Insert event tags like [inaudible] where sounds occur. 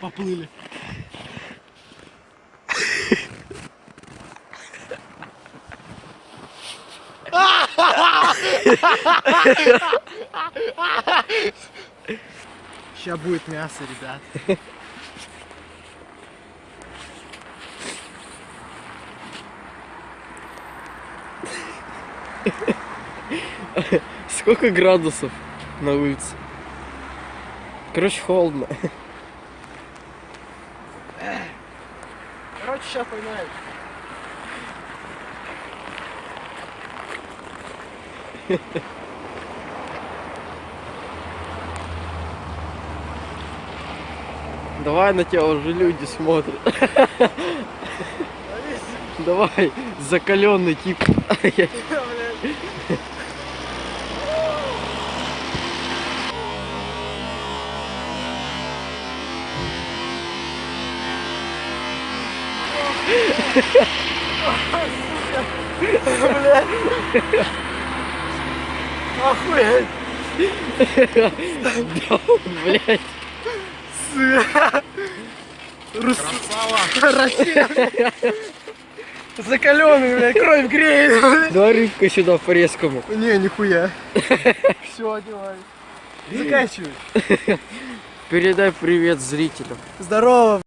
Поплыли. Сейчас будет мясо, ребят. Сколько градусов на улице? Короче, холодно. Короче, сейчас поймаем. [laughs] Давай на тебя уже люди смотрят. [laughs] Давай, закаленный тип. [laughs] Охуеть. Блять. Красава. Россия. Закаленный, блядь, кровь греет. блядь. Давай рыбка сюда по резкому. Не, нихуя. Все, одевай. Заканчивай. Передай привет зрителям. Здорово.